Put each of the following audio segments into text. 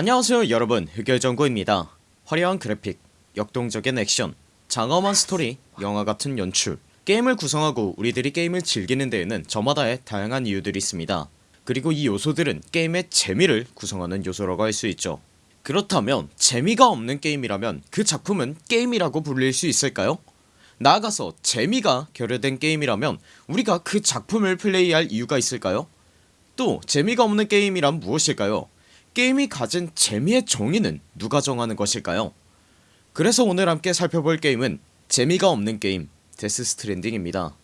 안녕하세요 여러분 흑열정구입니다 화려한 그래픽 역동적인 액션 장엄한 스토리 영화같은 연출 게임을 구성하고 우리들이 게임을 즐기는 데에는 저마다의 다양한 이유들이 있습니다 그리고 이 요소들은 게임의 재미를 구성하는 요소라고 할 수 있죠 그렇다면 재미가 없는 게임이라면 그 작품은 게임이라고 불릴 수 있을까요? 나아가서 재미가 결여된 게임이라면 우리가 그 작품을 플레이할 이유가 있을까요? 또 재미가 없는 게임이란 무엇일까요? 게임이 가진 재미의 정의는 누가 정하는 것일까요? 그래서 오늘 함께 살펴볼 게임은 재미가 없는 게임 데스 스트랜딩입니다.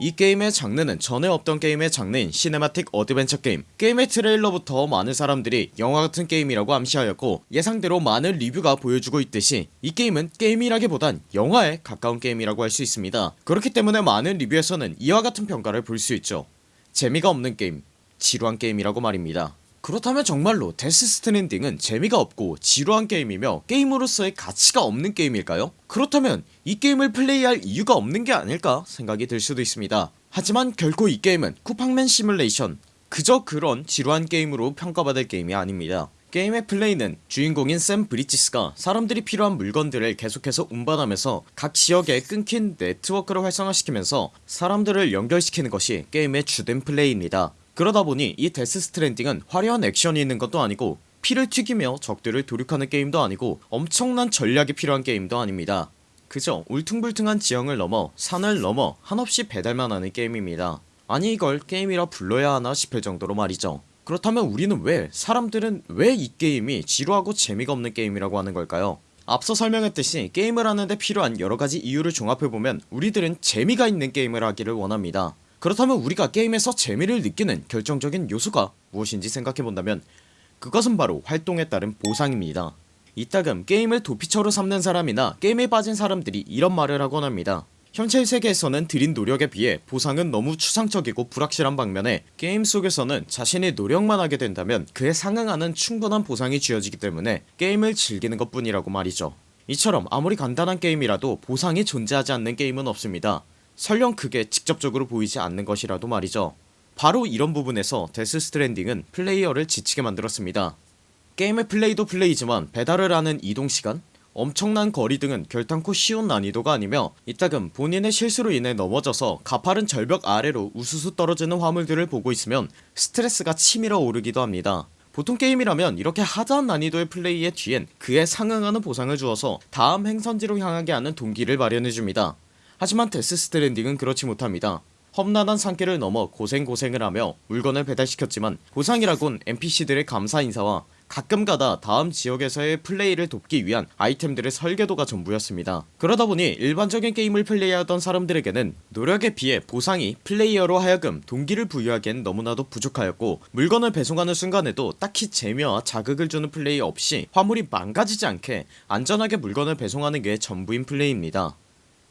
이 게임의 장르는 전에 없던 게임의 장르인 cinematic adventure 게임 게임의 트레일러부터 많은 사람들이 영화같은 게임이라고 암시하였고 예상대로 많은 리뷰가 보여주고 있듯이 이 게임은 게임이라기보단 영화에 가까운 게임이라고 할 수 있습니다. 그렇기 때문에 많은 리뷰에서는 이와 같은 평가를 볼 수 있죠. 재미가 없는 게임 지루한 게임이라고 말입니다 그렇다면 정말로 데스 스트랜딩은 재미가 없고 지루한 게임이며 게임으로서의 가치가 없는 게임일까요? 그렇다면 이 게임을 플레이할 이유가 없는 게 아닐까 생각이 들 수도 있습니다. 하지만 결코 이 게임은 쿠팡맨 시뮬레이션 그저 그런 지루한 게임으로 평가받을 게임이 아닙니다. 게임의 플레이는 주인공인 샘 브리지스가 사람들이 필요한 물건들을 계속해서 운반하면서 각 지역에 끊긴 네트워크를 활성화시키면서 사람들을 연결시키는 것이 게임의 주된 플레이입니다 그러다 보니 이 데스 스트랜딩은 화려한 액션이 있는 것도 아니고 피를 튀기며 적들을 도륙하는 게임도 아니고 엄청난 전략이 필요한 게임도 아닙니다. 그저 울퉁불퉁한 지형을 넘어 산을 넘어 한없이 배달만 하는 게임입니다. 아니 이걸 게임이라 불러야 하나 싶을 정도로 말이죠. 그렇다면 우리는 왜 사람들은 왜 이 게임이 지루하고 재미가 없는 게임이라고 하는 걸까요? 앞서 설명했듯이 게임을 하는데 필요한 여러가지 이유를 종합해보면 우리들은 재미가 있는 게임을 하기를 원합니다 그렇다면 우리가 게임에서 재미를 느끼는 결정적인 요소가 무엇인지 생각해본다면 그것은 바로 활동에 따른 보상입니다. 이따금 게임을 도피처로 삼는 사람이나 게임에 빠진 사람들이 이런 말을 하곤 합니다. 현실 세계에서는 들인 노력에 비해 보상은 너무 추상적이고 불확실한 반면에 게임 속에서는 자신이 노력만 하게 된다면 그에 상응하는 충분한 보상이 주어지기 때문에 게임을 즐기는 것 뿐이라고 말이죠. 이처럼 아무리 간단한 게임이라도 보상이 존재하지 않는 게임은 없습니다 설령 그게 직접적으로 보이지 않는 것이라도 말이죠. 바로 이런 부분에서 데스 스트랜딩은 플레이어를 지치게 만들었습니다. 게임의 플레이도 플레이지만 배달을 하는 이동시간 엄청난 거리 등은 결단코 쉬운 난이도가 아니며 이따금 본인의 실수로 인해 넘어져서 가파른 절벽 아래로 우수수 떨어지는 화물들을 보고 있으면 스트레스가 치밀어 오르기도 합니다. 보통 게임이라면 이렇게 hard한 난이도의 플레이의 뒤엔 그에 상응하는 보상을 주어서 다음 행선지로 향하게 하는 동기를 마련해줍니다 하지만 데스 스트랜딩은 그렇지 못합니다. 험난한 산길을 넘어 고생고생을 하며 물건을 배달시켰지만 보상이라곤 NPC들의 감사 인사와 가끔가다 다음 지역에서의 플레이를 돕기 위한 아이템들의 설계도가 전부였습니다. 그러다보니 일반적인 게임을 플레이하던 사람들에게는 노력에 비해 보상이 플레이어로 하여금 동기를 부여하기엔 너무나도 부족하였고 물건을 배송하는 순간에도 딱히 재미와 자극을 주는 플레이 없이 화물이 망가지지 않게 안전하게 물건을 배송하는 게 전부인 플레이입니다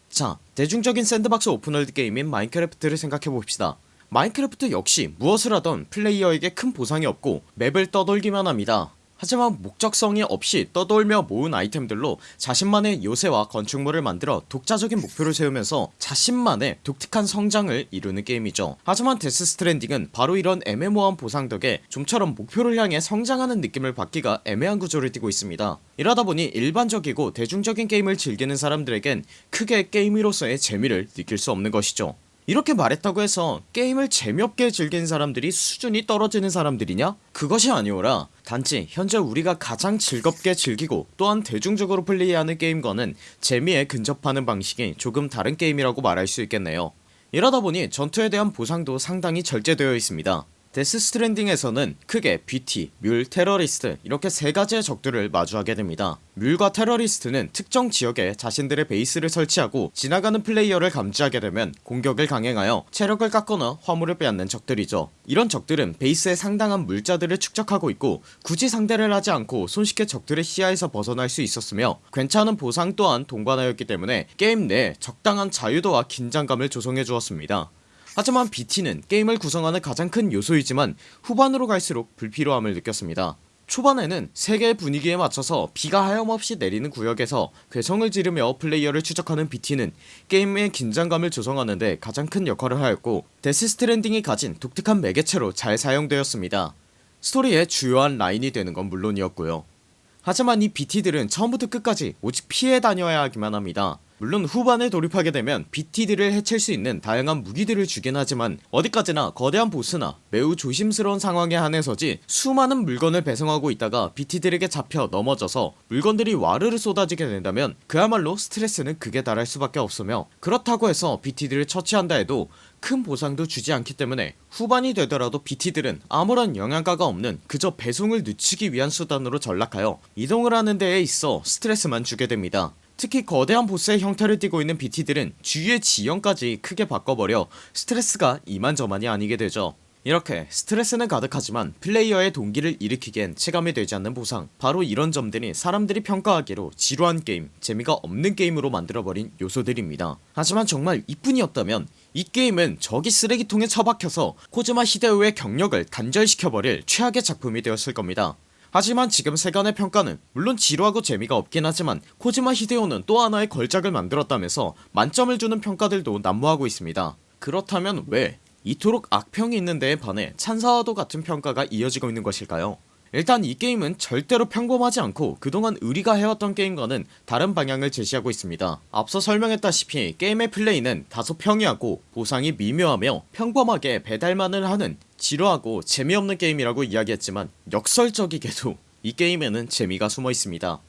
자 대중적인 sandbox open world 게임인 마인크래프트를 생각해봅시다. 마인크래프트 역시 무엇을 하던 플레이어에게 큰 보상이 없고 맵을 떠돌기만 합니다 하지만 목적성이 없이 떠돌며 모은 아이템들로 자신만의 요새와 건축물을 만들어 독자적인 목표를 세우면서 자신만의 독특한 성장을 이루는 게임이죠. 하지만 데스 스트랜딩은 바로 이런 애매모호한 보상 덕에 좀처럼 목표를 향해 성장하는 느낌을 받기가 애매한 구조를 띠고 있습니다. 이러다보니 일반적이고 대중적인 게임을 즐기는 사람들에겐 크게 게임으로서의 재미를 느낄 수 없는 것이죠 이렇게 말했다고 해서 게임을 재미없게 즐기는 사람들이 수준이 떨어지는 사람들이냐? 그것이 아니오라. 단지 현재 우리가 가장 즐겁게 즐기고 또한 대중적으로 플레이하는 게임과는 재미에 근접하는 방식이 조금 다른 게임이라고 말할 수 있겠네요. 이러다보니 전투에 대한 보상도 상당히 절제되어 있습니다 데스 스트랜딩에서는 크게 BT, 뮬, 테러리스트 이렇게 세가지의 적들을 마주하게 됩니다. 뮬과 테러리스트는 특정 지역에 자신들의 베이스를 설치하고 지나가는 플레이어를 감지하게 되면 공격을 강행하여 체력을 깎거나 화물을 빼앗는 적들이죠. 이런 적들은 베이스에 상당한 물자들을 축적하고 있고 굳이 상대를 하지 않고 손쉽게 적들의 시야에서 벗어날 수 있었으며 괜찮은 보상 또한 동반하였기 때문에 게임 내 적당한 자유도와 긴장감을 조성해 주었습니다 하지만 BT는 게임을 구성하는 가장 큰 요소이지만 후반으로 갈수록 불필요함을 느꼈습니다. 초반에는 세계의 분위기에 맞춰서 비가 하염없이 내리는 구역에서 괴성을 지르며 플레이어를 추적하는 BT는 게임의 긴장감을 조성하는데 가장 큰 역할을 하였고 데스 스트랜딩이 가진 독특한 매개체로 잘 사용되었습니다. 스토리의 주요한 라인이 되는 건 물론이었고요. 하지만 이 BT들은 처음부터 끝까지 오직 피해 다녀야 하기만 합니다 물론 후반에 돌입하게 되면 BT들을 해칠 수 있는 다양한 무기들을 주긴 하지만 어디까지나 거대한 보스나 매우 조심스러운 상황에 한해서지 수많은 물건을 배송하고 있다가 BT들에게 잡혀 넘어져서 물건들이 와르르 쏟아지게 된다면 그야말로 스트레스는 극에 달할 수밖에 없으며 그렇다고 해서 BT들을 처치한다 해도 큰 보상도 주지 않기 때문에 후반이 되더라도 BT들은 아무런 영양가가 없는 그저 배송을 늦추기 위한 수단으로 전락하여 이동을 하는 데에 있어 스트레스만 주게 됩니다 특히 거대한 보스의 형태를 띠고 있는 BT들은 주위의 지형까지 크게 바꿔버려 스트레스가 이만저만이 아니게 되죠. 이렇게 스트레스는 가득하지만 플레이어의 동기를 일으키기엔 체감이 되지 않는 보상. 바로 이런 점들이 사람들이 평가하기로 지루한 게임 재미가 없는 게임으로 만들어버린 요소들입니다. 하지만 정말 이뿐이었다면 이 게임은 저기 쓰레기통에 처박혀서 코즈마 히데오의 경력을 단절시켜버릴 최악의 작품이 되었을 겁니다 하지만 지금 세간의 평가는 물론 지루하고 재미가 없긴 하지만 코지마 히데오는 또 하나의 걸작을 만들었다면서 만점을 주는 평가들도 난무하고 있습니다. 그렇다면 왜 이토록 악평이 있는 데에 반해 찬사와도 같은 평가가 이어지고 있는 것일까요 일단 이 게임은 절대로 평범하지 않고 그동안 우리가 해왔던 게임과는 다른 방향을 제시하고 있습니다. 앞서 설명했다시피 게임의 플레이는 다소 평이하고 보상이 미묘하며 평범하게 배달만을 하는 지루하고 재미없는 게임이라고 이야기했지만 역설적이게도 이 게임에는 재미가 숨어 있습니다.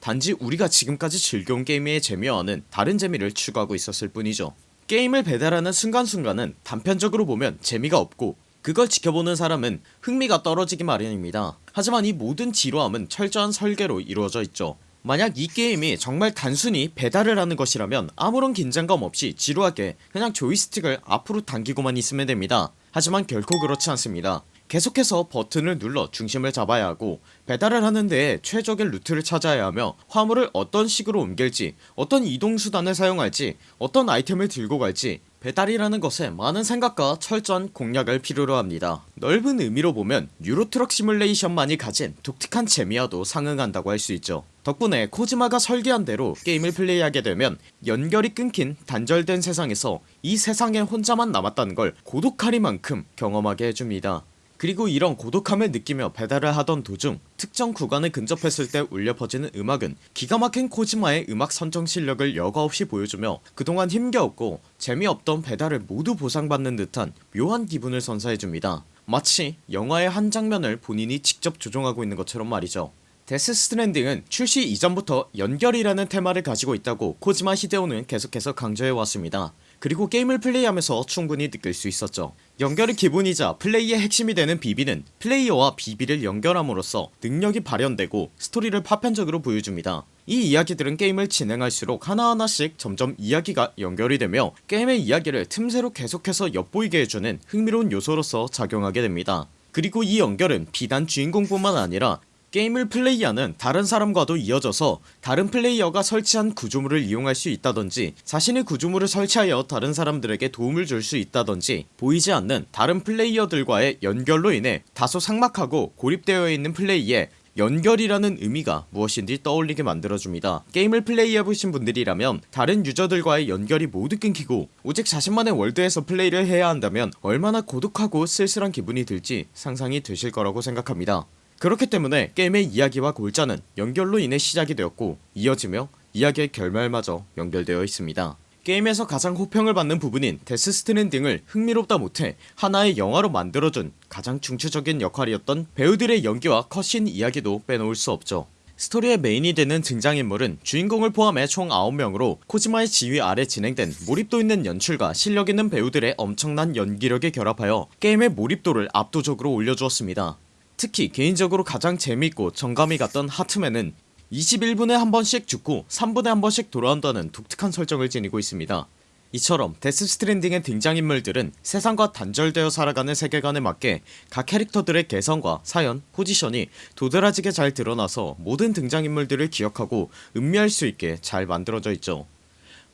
단지 우리가 지금까지 즐겨온 게임의 재미와는 다른 재미를 추구하고 있었을 뿐이죠. 게임을 배달하는 순간순간은 단편적으로 보면 재미가 없고 그걸 지켜보는 사람은 흥미가 떨어지기 마련입니다. 하지만 이 모든 지루함은 철저한 설계로 이루어져 있죠. 만약 이 게임이 정말 단순히 배달을 하는 것이라면 아무런 긴장감 없이 지루하게 그냥 조이스틱을 앞으로 당기고만 있으면 됩니다. 하지만 결코 그렇지 않습니다 계속해서 버튼을 눌러 중심을 잡아야 하고 배달을 하는 데에 최적의 루트를 찾아야 하며 화물을 어떤 식으로 옮길지 어떤 이동수단을 사용할지 어떤 아이템을 들고 갈지 배달이라는 것에 많은 생각과 철저한 공략을 필요로 합니다. 넓은 의미로 보면 유로트럭 시뮬레이션만이 가진 독특한 재미와도 상응한다고 할 수 있죠. 덕분에 코지마가 설계한 대로 게임을 플레이하게 되면 연결이 끊긴 단절된 세상에서 이 세상에 혼자만 남았다는 걸 고독하리만큼 경험하게 해줍니다 그리고 이런 고독함을 느끼며 배달을 하던 도중 특정 구간을 근접했을 때 울려 퍼지는 음악은 기가 막힌 코지마의 음악 선정 실력을 여과없이 보여주며 그동안 힘겨웠고 재미없던 배달을 모두 보상받는 듯한 묘한 기분을 선사해줍니다. 마치 영화의 한 장면을 본인이 직접 조종하고 있는 것처럼 말이죠. 데스 스트랜딩은 출시 이전부터 연결이라는 테마를 가지고 있다고 코지마 히데오는 계속해서 강조해왔습니다. 그리고 게임을 플레이하면서 충분히 느낄 수 있었죠 연결의 기본이자 플레이의 핵심이 되는 BB는 플레이어와 BB를 연결함으로써 능력이 발현되고 스토리를 파편적으로 보여줍니다. 이 이야기들은 게임을 진행할수록 하나하나씩 점점 이야기가 연결이 되며 게임의 이야기를 틈새로 계속해서 엿보이게 해주는 흥미로운 요소로서 작용하게 됩니다. 그리고 이 연결은 비단 주인공뿐만 아니라 게임을 플레이하는 다른 사람과도 이어져서 다른 플레이어가 설치한 구조물을 이용할 수 있다던지 자신의 구조물을 설치하여 다른 사람들에게 도움을 줄 수 있다던지 보이지 않는 다른 플레이어들과의 연결로 인해 다소 삭막하고 고립되어 있는 플레이에 연결이라는 의미가 무엇인지 떠올리게 만들어줍니다. 게임을 플레이해보신 분들이라면 다른 유저들과의 연결이 모두 끊기고 오직 자신만의 월드에서 플레이를 해야 한다면 얼마나 고독하고 쓸쓸한 기분이 들지 상상이 되실 거라고 생각합니다 그렇기 때문에 게임의 이야기와 골자는 연결로 인해 시작이 되었고 이어지며 이야기의 결말마저 연결되어 있습니다. 게임에서 가장 호평을 받는 부분인 데스 스트랜딩을 흥미롭다 못해 하나의 영화로 만들어준 가장 중추적인 역할이었던 배우들의 연기와 cutscene 이야기도 빼놓을 수 없죠. 스토리의 메인이 되는 등장인물은 주인공을 포함해 총 9명으로 코지마의 지휘 아래 진행된 몰입도 있는 연출과 실력 있는 배우들의 엄청난 연기력에 결합하여 게임의 몰입도를 압도적으로 올려주었습니다 특히 개인적으로 가장 재밌고 정감이 갔던 하트맨은 21분에 한 번씩 죽고 3분에 한 번씩 돌아온다는 독특한 설정을 지니고 있습니다. 이처럼 데스 스트랜딩의 등장인물들은 세상과 단절되어 살아가는 세계관에 맞게 각 캐릭터들의 개성과 사연, 포지션이 도드라지게 잘 드러나서 모든 등장인물들을 기억하고 음미할 수 있게 잘 만들어져 있죠.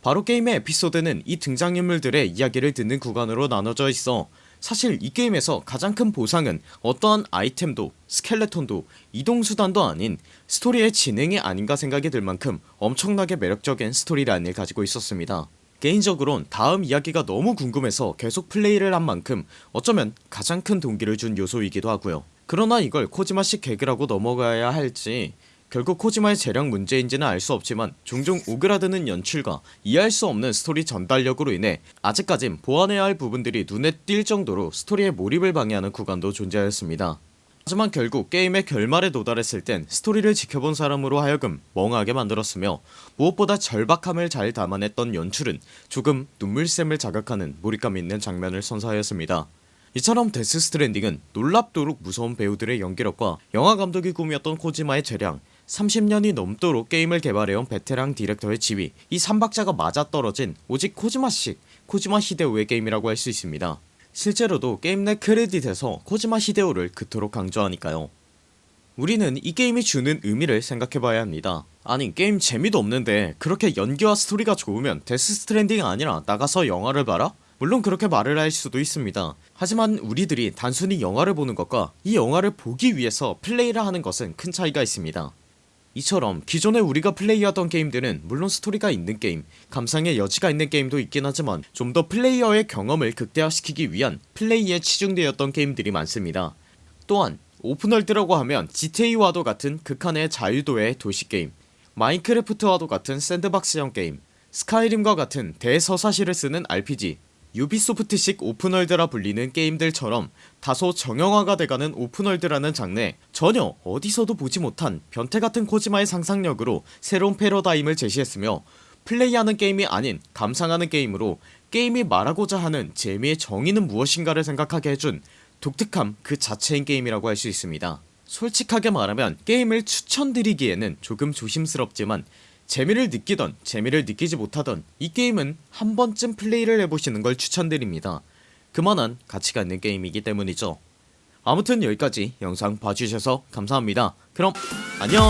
바로 게임의 에피소드는 이 등장인물들의 이야기를 듣는 구간으로 나눠져 있어 사실 이 게임에서 가장 큰 보상은 어떠한 아이템도 스켈레톤도 이동수단도 아닌 스토리의 진행이 아닌가 생각이 들 만큼 엄청나게 매력적인 스토리라인을 가지고 있었습니다. 개인적으론 다음 이야기가 너무 궁금해서 계속 플레이를 한 만큼 어쩌면 가장 큰 동기를 준 요소이기도 하고요. 그러나 이걸 코지마식 개그라고 넘어가야 할지 결국 코지마의 재량 문제인지는 알 수 없지만 종종 오그라드는 연출과 이해할 수 없는 스토리 전달력으로 인해 아직까진 보완해야 할 부분들이 눈에 띌 정도로 스토리의 몰입을 방해하는 구간도 존재하였습니다. 하지만 결국 게임의 결말에 도달했을 땐 스토리를 지켜본 사람으로 하여금 멍하게 만들었으며 무엇보다 절박함을 잘 담아냈던 연출은 조금 눈물샘을 자극하는 몰입감 있는 장면을 선사하였습니다. 이처럼 Death Stranding은 놀랍도록 무서운 배우들의 연기력과 영화감독이 꿈이었던 코지마의 재량 30년이 넘도록 게임을 개발해온 베테랑 디렉터의 지위 이 3박자가 맞아떨어진 오직 코지마식 코지마 히데오의 게임이라고 할 수 있습니다. 실제로도 게임 내 크레딧에서 코지마 히데오를 그토록 강조하니까요. 우리는 이 게임이 주는 의미를 생각해봐야 합니다. 아니 게임 재미도 없는데 그렇게 연기와 스토리가 좋으면 Death Stranding 아니라 나가서 영화를 봐라? 물론 그렇게 말을 할 수도 있습니다. 하지만 우리들이 단순히 영화를 보는 것과 이 영화를 보기 위해서 플레이를 하는 것은 큰 차이가 있습니다 이처럼 기존에 우리가 플레이하던 게임들은 물론 스토리가 있는 게임 감상의 여지가 있는 게임도 있긴 하지만 좀 더 플레이어의 경험을 극대화시키기 위한 플레이에 치중되었던 게임들이 많습니다. 또한 open world라고 하면 GTA와도 같은 극한의 자유도의 도시게임 Minecraft와도 같은 sandbox형 게임 Skyrim과 같은 대서사시를 쓰는 RPG Ubisoft식 open world라 불리는 게임들처럼 다소 정형화가 돼가는 open world라는 장르에 전혀 어디서도 보지 못한 변태같은 코지마의 상상력으로 새로운 패러다임을 제시했으며 플레이하는 게임이 아닌 감상하는 게임으로 게임이 말하고자 하는 재미의 정의는 무엇인가를 생각하게 해준 독특함 그 자체인 게임이라고 할 수 있습니다. 솔직하게 말하면 게임을 추천드리기에는 조금 조심스럽지만 재미를 느끼던 재미를 느끼지 못하던 이 게임은 한 번쯤 플레이를 해보시는 걸 추천드립니다. 그만한 가치가 있는 게임이기 때문이죠. 아무튼 여기까지 영상 봐주셔서 감사합니다. 그럼 안녕